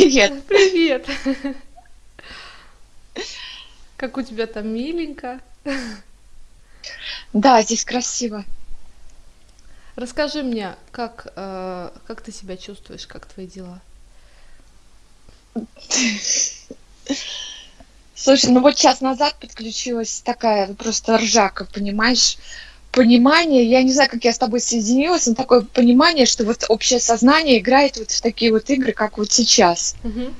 Привет. Привет. Как у тебя там миленько. Да, здесь красиво. Расскажи мне, как, э, как ты себя чувствуешь, как твои дела? Слушай, ну вот час назад подключилась такая просто ржака, понимаешь? Понимание, я не знаю, как я с тобой соединилась, но такое понимание, что вот общее сознание играет вот в такие вот игры, как вот сейчас. Мгм.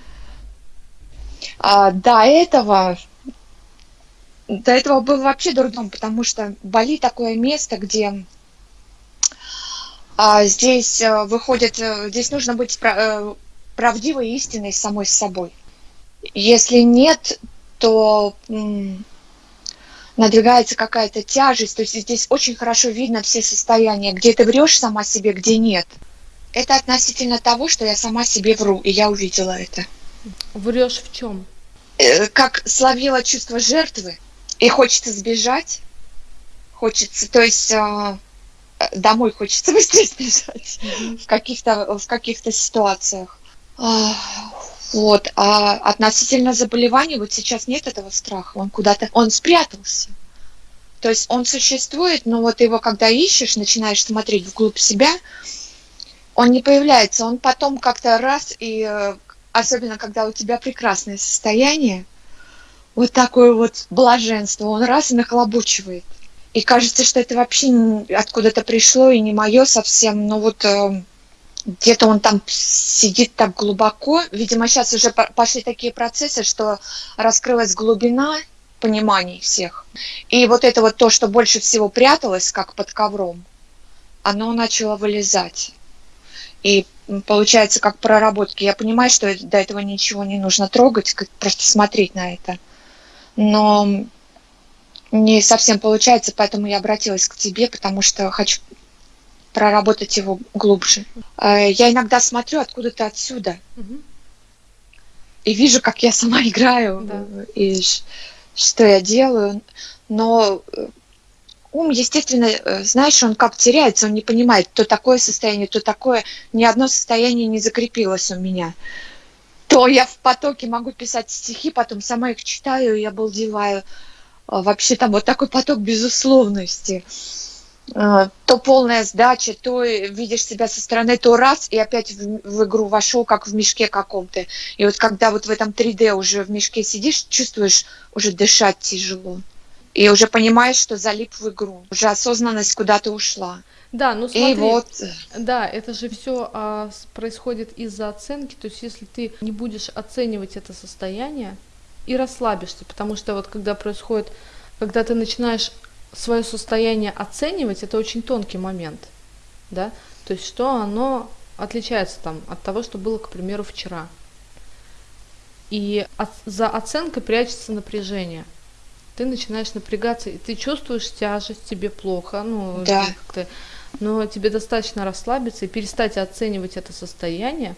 А до этого, до этого был вообще дурдом, потому что Бали такое место, где а, здесь э, выходит, э, здесь нужно быть пра- э, правдивой и истинной самой с собой. Если нет, то надвигается какая-то тяжесть, то есть здесь очень хорошо видно все состояния, где ты врешь сама себе, где нет. Это относительно того, что я сама себе вру, и я увидела это. Врешь в чем? Э, Как словила чувство жертвы, и хочется сбежать, хочется, то есть а, э, домой хочется быстрее сбежать в каких-то в каких-то ситуациях. А, Вот, а относительно заболеваний вот сейчас нет этого страха, он куда-то, он спрятался. То есть он существует, но вот его когда ищешь, начинаешь смотреть вглубь себя, он не появляется, он потом как-то раз и э, особенно когда у тебя прекрасное состояние, вот такое вот блаженство, он раз и нахлобучивает. И кажется, что это вообще откуда-то пришло и не мое совсем, но вот э, где-то он там сидит так глубоко. Видимо, сейчас уже по- пошли такие процессы, что раскрылась глубина пониманий всех. И вот это вот то, что больше всего пряталось, как под ковром, оно начало вылезать. И получается, как проработки. Я понимаю, что до этого ничего не нужно трогать, просто смотреть на это. Но не совсем получается, поэтому я обратилась к тебе, потому что хочу проработать его глубже. Э, Я иногда смотрю откуда-то отсюда Мгм. и вижу, как я сама играю Да. и что я делаю, но э, ум, естественно, э, знаешь, он как теряется, он не понимает, то такое состояние, то такое. Ни одно состояние не закрепилось у меня. То я в потоке могу писать стихи, потом сама их читаю и обалдеваю. А, Вообще там вот такой поток безусловности. Э, То полная сдача, то видишь себя со стороны, то раз и опять в, в игру вошел, как в мешке каком-то. И вот когда вот в этом 3D уже в мешке сидишь, чувствуешь, уже дышать тяжело. И уже понимаешь, что залип в игру. Уже осознанность куда-то ушла. Да, ну И смотри, вот, э, да, это же все происходит из-за оценки. То есть, если ты не будешь оценивать это состояние и расслабишься, потому что вот когда происходит, когда ты начинаешь свое состояние оценивать, это очень тонкий момент, да, то есть что оно отличается там от того, что было, к примеру, вчера. И от- за оценкой прячется напряжение. Ты начинаешь напрягаться, и ты чувствуешь тяжесть, тебе плохо, ну, Да. как-то, но тебе достаточно расслабиться и перестать оценивать это состояние.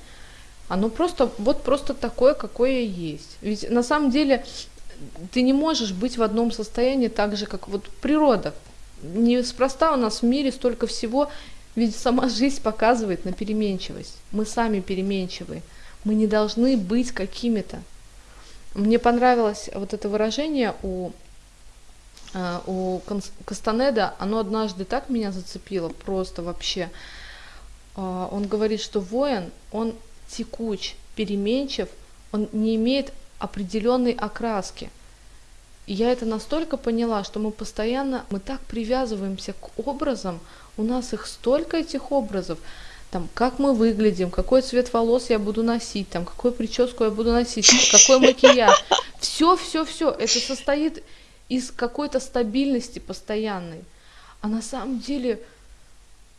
Оно просто, вот просто такое, какое есть. Ведь на самом деле ты не можешь быть в одном состоянии так же, как вот природа. Неспроста у нас в мире столько всего, ведь сама жизнь показывает на переменчивость. Мы сами переменчивые. Мы не должны быть какими-то. Мне понравилось вот это выражение у, э, у Кастанеда. Оно однажды так меня зацепило, просто вообще. А, Он говорит, что воин, он текуч, переменчив, он не имеет определенной окраски. И я это настолько поняла, что мы постоянно, мы так привязываемся к образам, у нас их столько этих образов, там, как мы выглядим, какой цвет волос я буду носить, там, какую прическу я буду носить, какой макияж. Все, все, все, это состоит из какой-то стабильности постоянной. А на самом деле,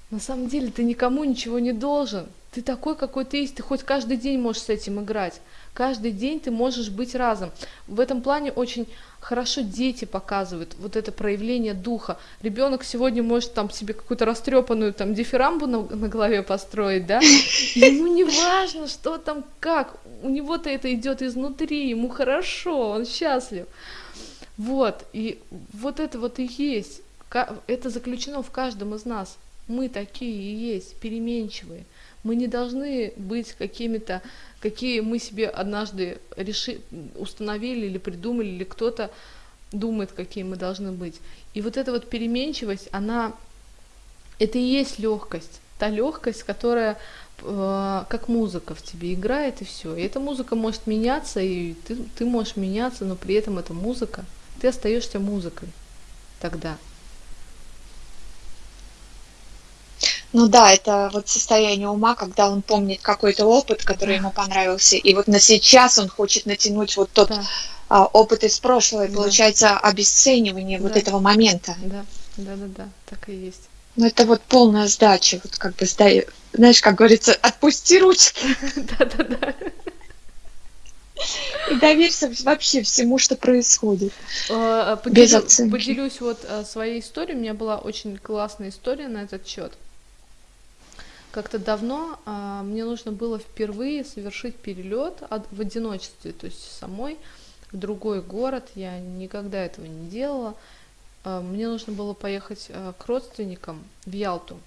на самом деле ты никому ничего не должен. Ты такой, какой ты есть, ты хоть каждый день можешь с этим играть. Каждый день ты можешь быть разом. В этом плане очень хорошо дети показывают вот это проявление духа. Ребенок сегодня может там себе какую-то растрепанную там дифирамбу на, на голове построить, да? Ему не важно, что там как. У него-то это идет изнутри, ему хорошо, он счастлив. Вот, и вот это вот и есть. Это заключено в каждом из нас. Мы такие и есть, переменчивые. Мы не должны быть какими-то, какие мы себе однажды реши, установили или придумали, или кто-то думает, какие мы должны быть. И вот эта вот переменчивость, она, это и есть легкость. Та легкость, которая э, как музыка в тебе играет, и все. И эта музыка может меняться, и ты, ты можешь меняться, но при этом эта музыка, ты остаешься музыкой тогда. Ну да, это вот состояние ума, когда он помнит какой-то опыт, который ему понравился, и вот на сейчас он хочет натянуть вот тот да. а, опыт из прошлого, и да. получается обесценивание да. вот этого момента. Да, да, да, да, так и есть. Ну это вот полная сдача, вот как бы сдай, знаешь, как говорится, отпусти ручки. Да, да, да. И доверься вообще всему, что происходит. А, Поделю, Без оценки. Поделюсь вот а, своей историей. У меня была очень классная история на этот счет. Как-то давно а, мне нужно было впервые совершить перелет от, в одиночестве, то есть самой в другой город. Я никогда этого не делала. А, мне нужно было поехать а, к родственникам в Ялту.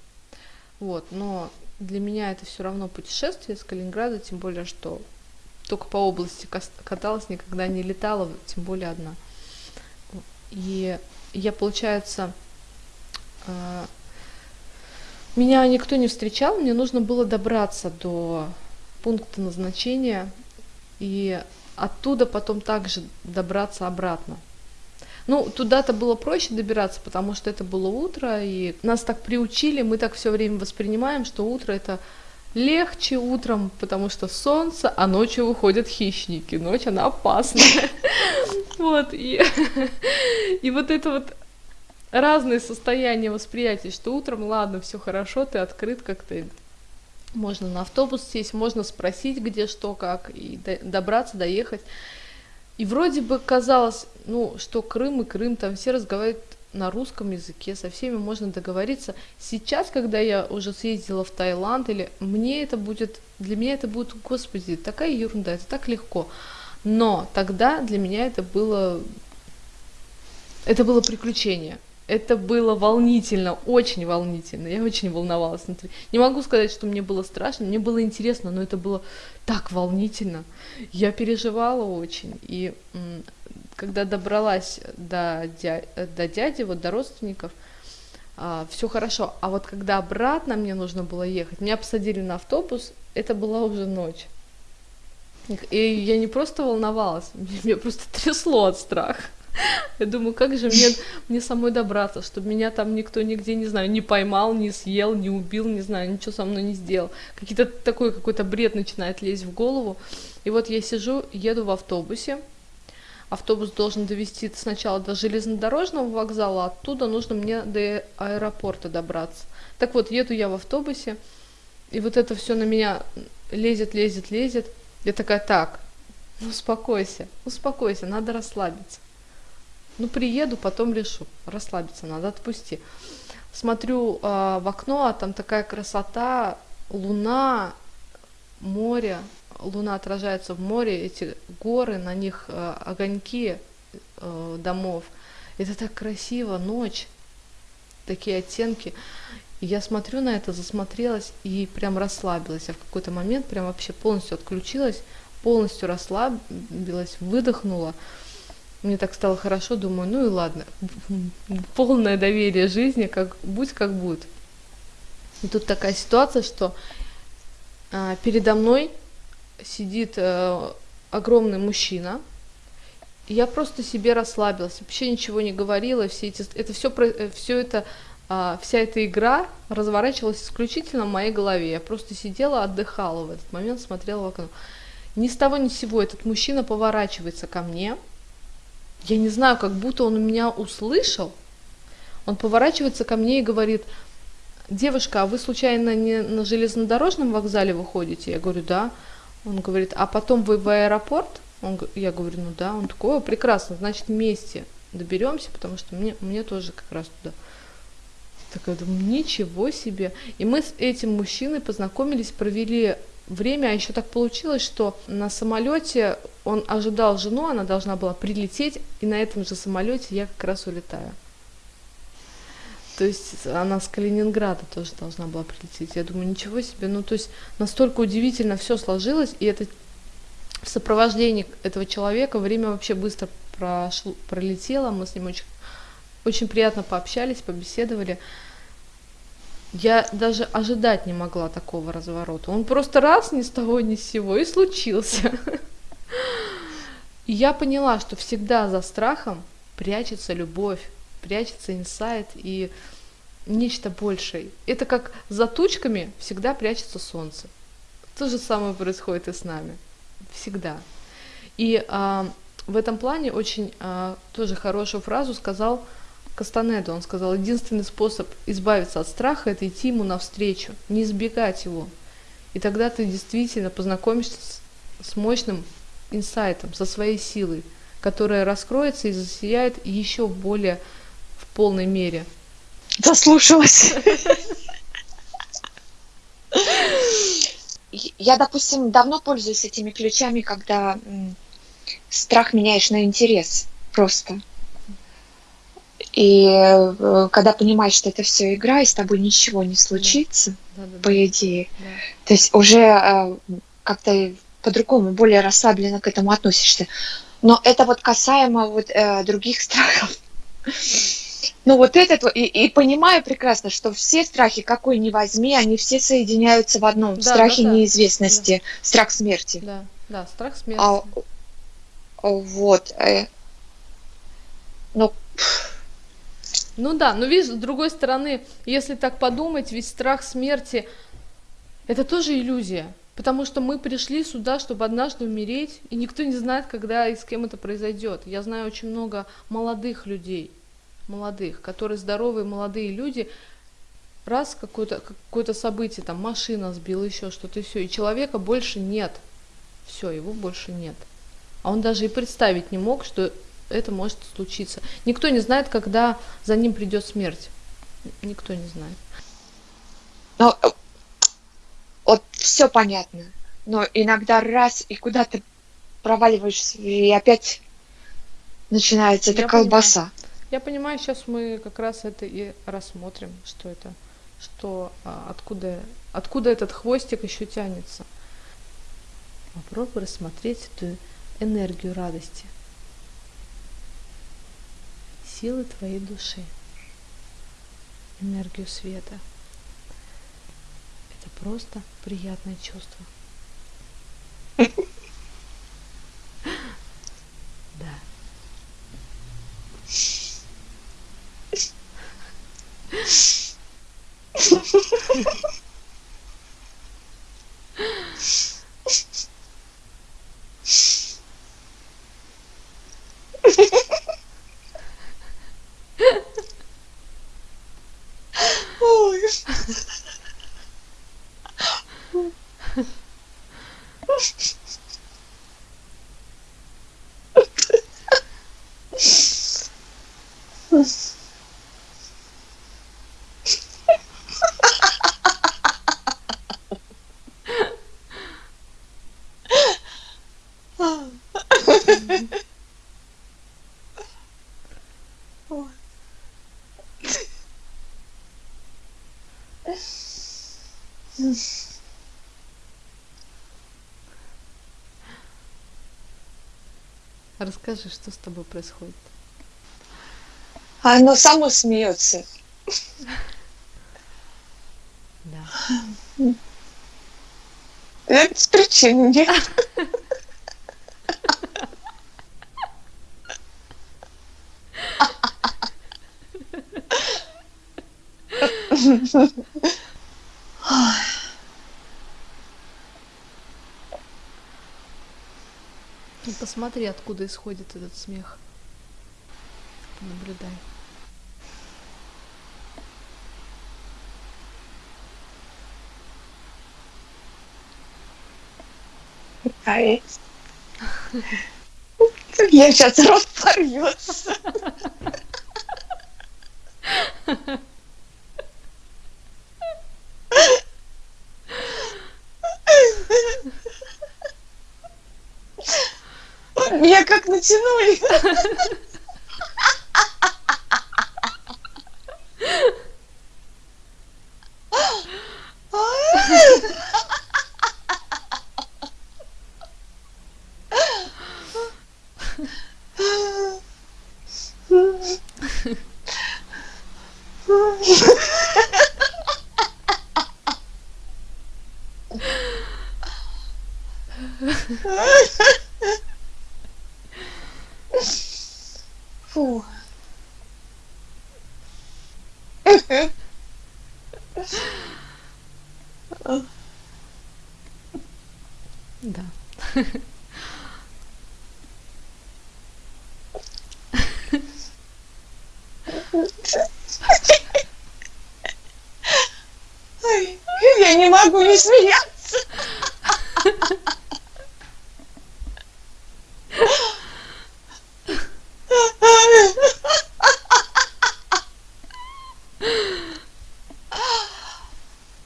Вот, но для меня это все равно путешествие с Калининграда, тем более, что только по области каталась, никогда не летала, тем более одна. И я, получается, а, меня никто не встречал, мне нужно было добраться до пункта назначения и оттуда потом также добраться обратно. Ну, туда-то было проще добираться, потому что это было утро, и нас так приучили, мы так все время воспринимаем, что утро это легче утром, потому что солнце, а ночью выходят хищники. Ночь, она опасная. Вот, и вот это вот разные состояния восприятия, что утром, ладно, все хорошо, ты открыт как-то, можно на автобус сесть, можно спросить, где что, как, и до, добраться, доехать. И вроде бы казалось, ну, что Крым и Крым, там все разговаривают на русском языке, со всеми можно договориться. Сейчас, когда я уже съездила в Таиланд, или мне это будет, для меня это будет, господи, такая ерунда, это так легко. Но тогда для меня это было, это было приключение. Это было волнительно, очень волнительно. Я очень волновалась внутри. Не могу сказать, что мне было страшно, мне было интересно, но это было так волнительно. Я переживала очень. И когда добралась до, дя до дяди, вот до родственников, а, все хорошо. А вот когда обратно мне нужно было ехать, меня посадили на автобус, это была уже ночь. И я не просто волновалась, меня просто трясло от страха. Я думаю, как же мне, мне самой добраться, чтобы меня там никто нигде, не знаю, не поймал, не съел, не убил, не знаю, ничего со мной не сделал. Какие-то такой какой-то бред начинает лезть в голову. И вот я сижу, еду в автобусе. Автобус должен довести сначала до железнодорожного вокзала, оттуда нужно мне до аэропорта добраться. Так вот, еду я в автобусе, и вот это все на меня лезет, лезет, лезет. Я такая, так, успокойся, успокойся, надо расслабиться. Ну, приеду, потом решу. Расслабиться надо, отпусти. Смотрю э, в окно, а там такая красота, луна, море. Луна отражается в море, эти горы, на них э, огоньки э, домов. Это так красиво, ночь, такие оттенки. Я смотрю на это, засмотрелась и прям расслабилась. Я в какой-то момент прям вообще полностью отключилась, полностью расслабилась, выдохнула. Мне так стало хорошо, думаю, ну и ладно, полное доверие жизни, как будь как будет. И тут такая ситуация, что а, передо мной сидит а, огромный мужчина, и я просто себе расслабилась, вообще ничего не говорила, все эти, это все, все это, а, вся эта игра разворачивалась исключительно в моей голове. Я просто сидела, отдыхала в этот момент, смотрела в окно. Ни с того ни с сего этот мужчина поворачивается ко мне, я не знаю, как будто он меня услышал. Он поворачивается ко мне и говорит, девушка, а вы случайно не на железнодорожном вокзале выходите? Я говорю, да. Он говорит, а потом вы в аэропорт? Он, я говорю, ну да. Он такой, прекрасно, значит вместе доберемся, потому что мне, мне тоже как раз туда. Так я думаю, ничего себе. И мы с этим мужчиной познакомились, провели время, а еще так получилось, что на самолете он ожидал жену, она должна была прилететь, и на этом же самолете я как раз улетаю. То есть она с Калининграда тоже должна была прилететь. Я думаю, ничего себе. Ну, то есть настолько удивительно все сложилось, и это в сопровождении этого человека время вообще быстро прошло, пролетело. Мы с ним очень, очень приятно пообщались, побеседовали. Я даже ожидать не могла такого разворота. Он просто раз ни с того ни с сего и случился. Я поняла, что всегда за страхом прячется любовь, прячется инсайт и нечто большее. Это как за тучками всегда прячется солнце. То же самое происходит и с нами. Всегда. И а, в этом плане очень а, тоже хорошую фразу сказал Кастанеду. Он сказал, единственный способ избавиться от страха – это идти ему навстречу, не избегать его. И тогда ты действительно познакомишься с, с мощным инсайтом, со своей силой, которая раскроется и засияет еще более в полной мере. Заслушалась. Я, допустим, давно пользуюсь этими ключами, когда страх меняешь на интерес просто. И э, когда понимаешь, что это все игра, и с тобой ничего не случится, да. Да, да, по идее, да. то есть уже э, как-то по-другому, более расслабленно к этому относишься. Но это вот касаемо вот э, других страхов. Ну вот этот, и, и понимаю прекрасно, что все страхи, какой ни возьми, они все соединяются в одном. Да, страхе да, да. неизвестности, да. страх смерти. Да, да, страх смерти. А, вот. Э, ну, ну да, но видишь, с другой стороны, если так подумать, ведь страх смерти это тоже иллюзия. Потому что мы пришли сюда, чтобы однажды умереть, и никто не знает, когда и с кем это произойдет. Я знаю очень много молодых людей, молодых, которые здоровые молодые люди, раз какое-то какое событие, там машина сбила, еще что-то, и все, и человека больше нет. Все, его больше нет. А он даже и представить не мог, что это может случиться. Никто не знает, когда за ним придет смерть. Никто не знает. Э, вот все понятно. Но иногда раз и куда то проваливаешься, и опять начинается эта колбаса. Понимаю. Я понимаю, сейчас мы как раз это и рассмотрим, что это, что а, откуда, откуда этот хвостик еще тянется. Попробуй рассмотреть эту энергию радости силы твоей души, энергию света. Это просто приятное чувство. Расскажи, что с тобой происходит? Оно само смеется. Да. Это без причин нет. Ну, посмотри, откуда исходит этот смех. Наблюдай. Кайф. Я сейчас рот порвется. Меня как натянули. Да. Ой, Я не могу не смеяться.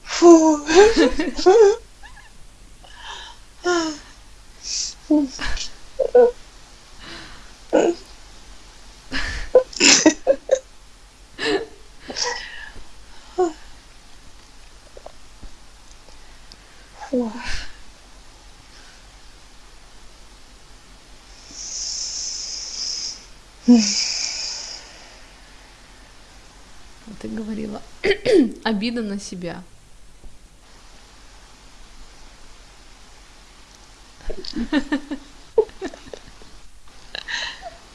Фу. Фу. А Ты говорила обида на себя.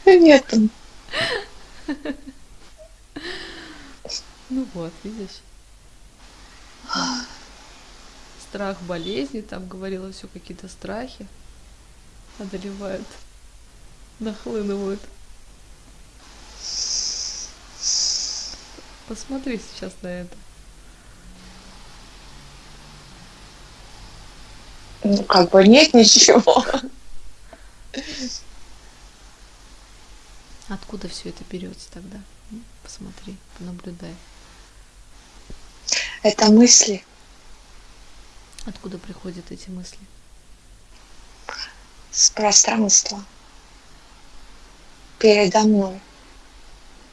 Нет, Ну вот, видишь. Страх болезни, там говорила все какие-то страхи одолевают, нахлынывают. Посмотри сейчас на это. ну, как бы нет ничего. Откуда все это берется тогда? Посмотри, понаблюдай. Это мысли. Откуда приходят эти мысли? с пространства передо мной.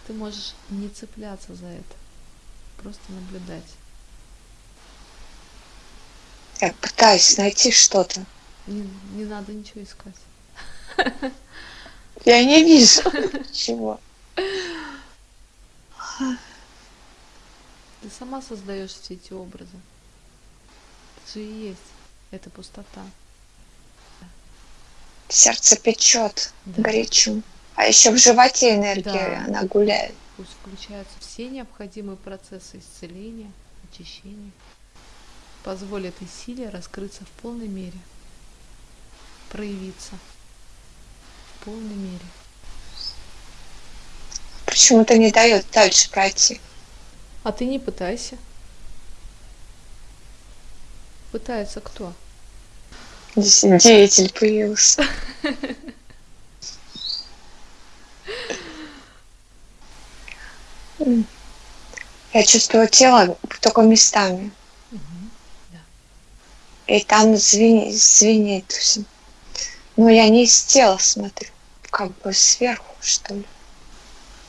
Ты можешь не цепляться за это, просто наблюдать. Я пытаюсь найти что-то. Не, не надо ничего искать. Я не вижу ничего. Ты сама создаешь все эти образы. Это же и есть. Это пустота. Сердце печет, Да. горячо. А еще в животе энергия, Да. она гуляет. Пусть включаются все необходимые процессы исцеления, очищения. Позволь этой силе раскрыться в полной мере. Проявиться в полной мере. Почему-то не дает дальше пройти. А ты не пытайся. Пытается кто? Деятель появился. Я чувствую тело только местами. И там звенит, звенит всё. Но я не из тела смотрю, как бы сверху, что ли.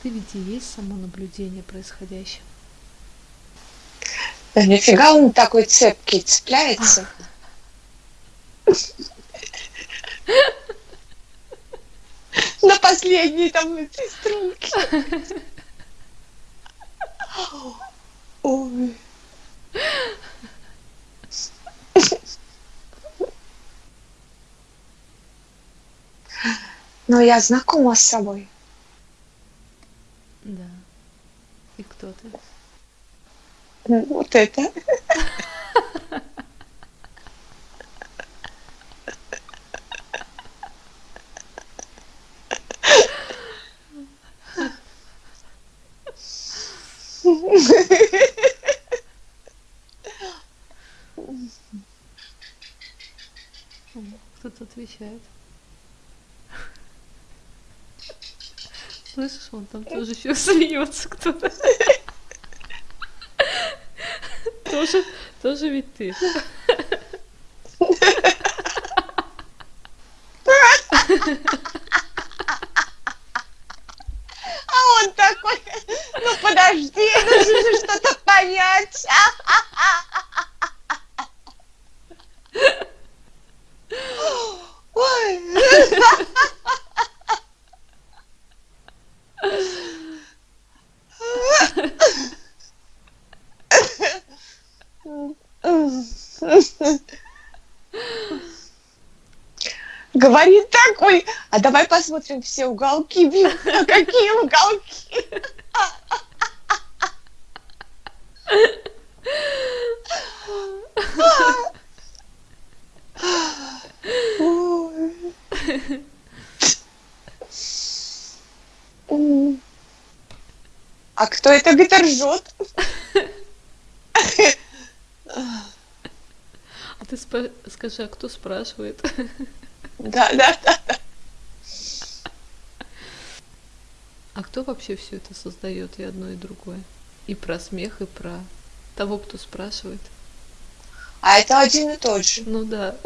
Ты ведь и есть само наблюдение происходящего. Да нифига он такой цепкий цепляется. На последней там этой струнке. Ой. Но я знакома с собой. Да. И кто ты? Ну, Вот это. Кто-то отвечает. Слышишь, он там тоже еще смеется кто-то. Тоже, тоже ведь ты. А он такой, ну подожди, нужно же что-то понять. Ой. Говорит такой, а давай посмотрим все уголки, а какие уголки? А кто это где-то ржет? А ты спа- скажи, а кто спрашивает? Да, да, да. А кто вообще все это создает и одно, и другое? И про смех, и про того, кто спрашивает. А это один и тот же. Ну да.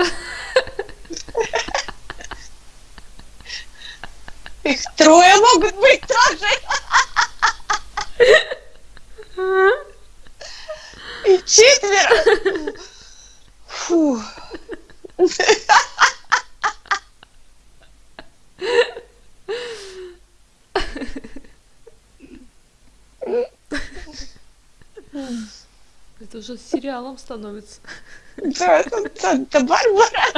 Их трое могут быть тоже. И четверо. Фу. Сериалом становится. Да, это- это Барбара.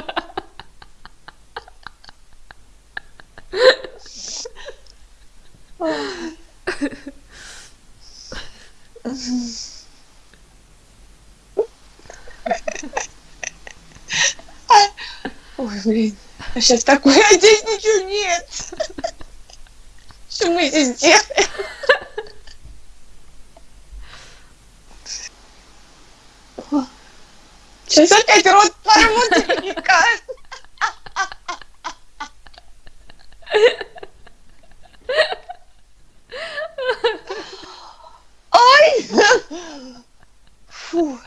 Ой, блин. А сейчас такое, а здесь ничего нет. Что мы здесь делаем? Сейчас опять рот порвут наверняка. Ой! Фу.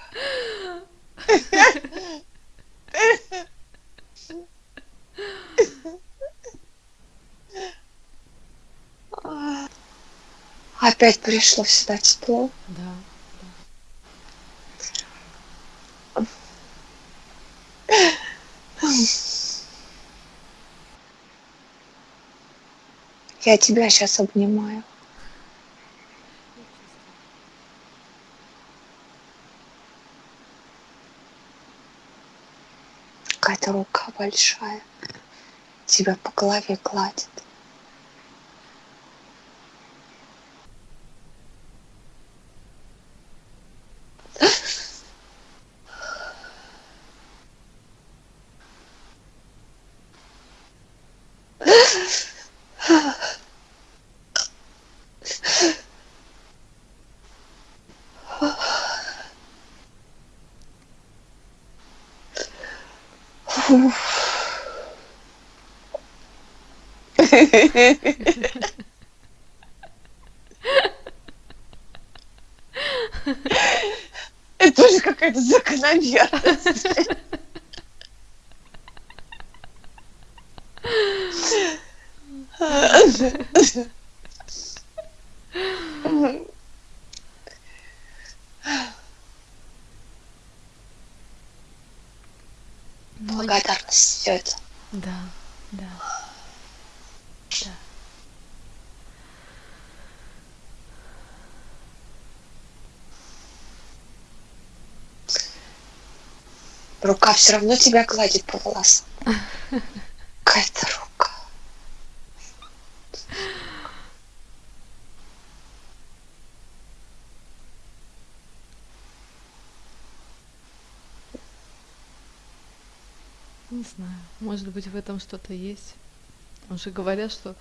Опять пришло сюда тепло. Да. Я тебя сейчас обнимаю. Какая-то рука большая тебя по голове гладит. Это тоже какая-то закономерность. Ну, Благодарность все это. Да, да. Да. Рука все равно тебя гладит по волосам. Какая-то рука. Не знаю. Может быть, в этом что-то есть. Уже говорят, что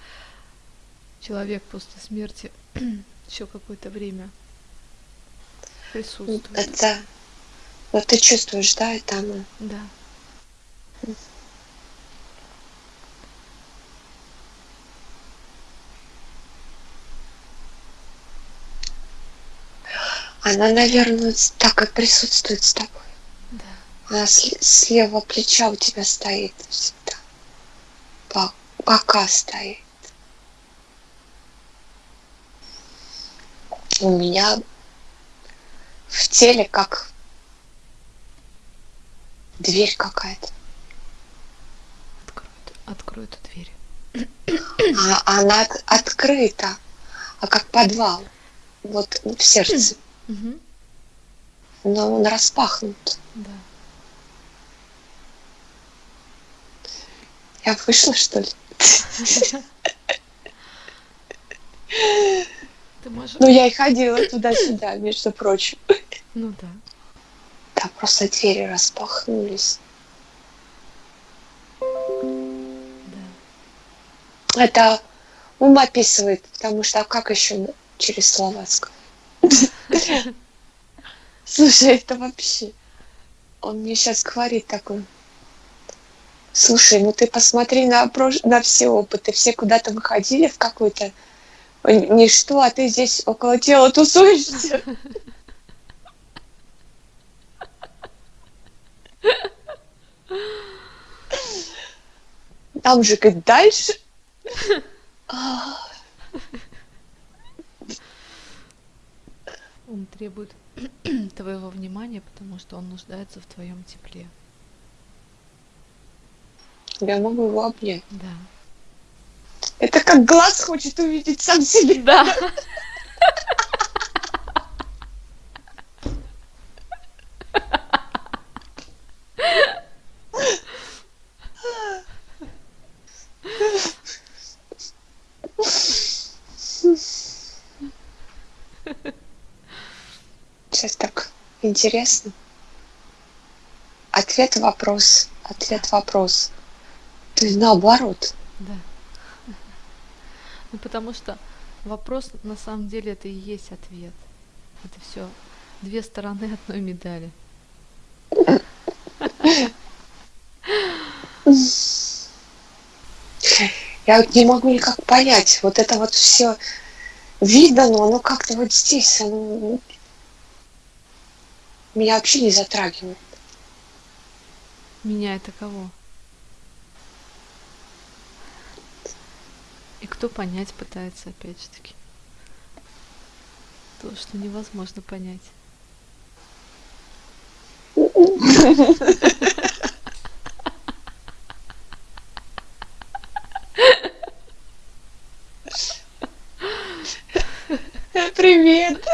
человек после смерти еще какое-то время присутствует. Это... Вот ты чувствуешь, да, это оно. Да. Она, наверное, так и присутствует с тобой. Да. Она с, левого плеча у тебя стоит всегда. По- Бока стоит. У меня в теле как дверь какая-то. Открой, открой эту дверь. А она от- открыта, а как подвал. Вот в сердце. Но он распахнут. Да. Я вышла, что ли? Ты можешь... Ну, я и ходила туда-сюда, между прочим. Ну да. Там просто двери распахнулись. Да. Это ум описывает, потому что а как еще через слова сказать? Слушай, это вообще... Он мне сейчас говорит такой. Слушай, ну ты посмотри на, прош... на все опыты. Все куда-то выходили в какой-то ничто, а ты здесь около тела тусуешься. Там же как дальше. Он требует твоего внимания, потому что он нуждается в твоем тепле. Я могу его обнять. Да. Это как глаз хочет увидеть сам себя. Да. Сейчас так интересно. Ответ вопрос. Ответ вопрос. То есть наоборот. Да. Ну потому что вопрос на самом деле это и есть ответ. Это все две стороны одной медали. Я вот не могу никак понять. Вот это вот все видно, но оно как-то вот здесь, оно меня вообще не затрагивает. Меня это кого? И кто понять пытается, опять же таки. То, что невозможно понять. Привет.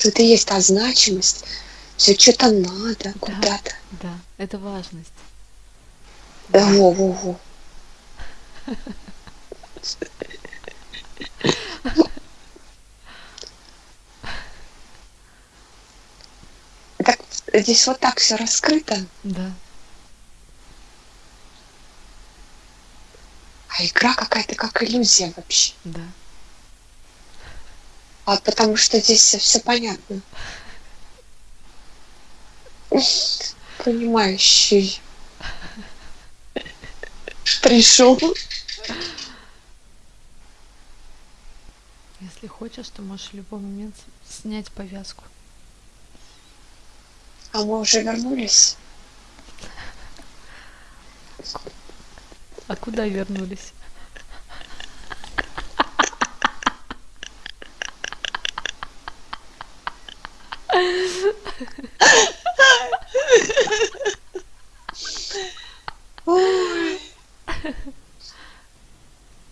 Тут и есть та значимость. Все что-то надо куда-то. Да, это важность. Да, во, во, во. Так здесь вот так все раскрыто, Да. а игра какая-то как иллюзия вообще. Да. А потому что здесь все понятно. Понимающий. Пришел. Если хочешь, то можешь в любой момент снять повязку. А мы уже вернулись. А куда вернулись? Ой.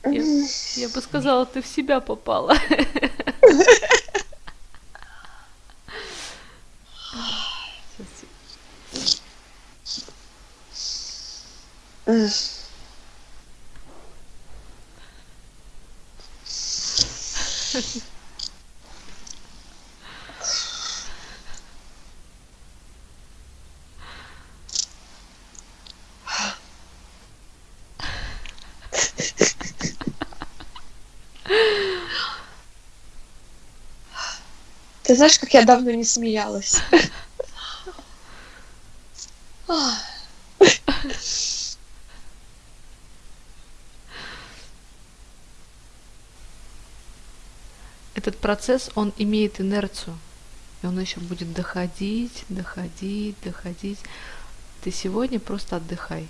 Я, бы сказала, ты в себя попала. Знаешь, как я давно не смеялась? Этот процесс, он имеет инерцию. И он еще будет доходить, доходить, доходить. Ты сегодня просто отдыхай.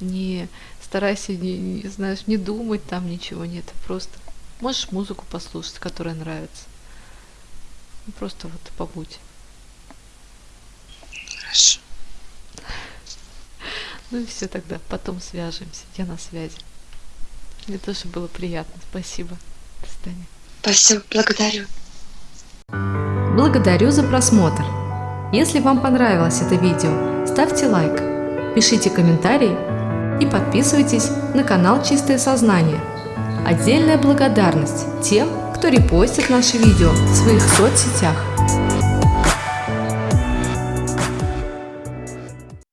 Не старайся, не, не, знаешь, не думать там ничего нет. Просто Можешь музыку послушать, которая нравится. Ну, Просто вот побудь. Хорошо. Ну и все тогда, потом свяжемся. Я на связи. Мне тоже было приятно. Спасибо. До свидания. Спасибо, благодарю. Благодарю за просмотр. Если вам понравилось это видео, ставьте лайк, пишите комментарии и подписывайтесь на канал Чистое Сознание. Отдельная благодарность тем, кто репостит наши видео в своих соцсетях.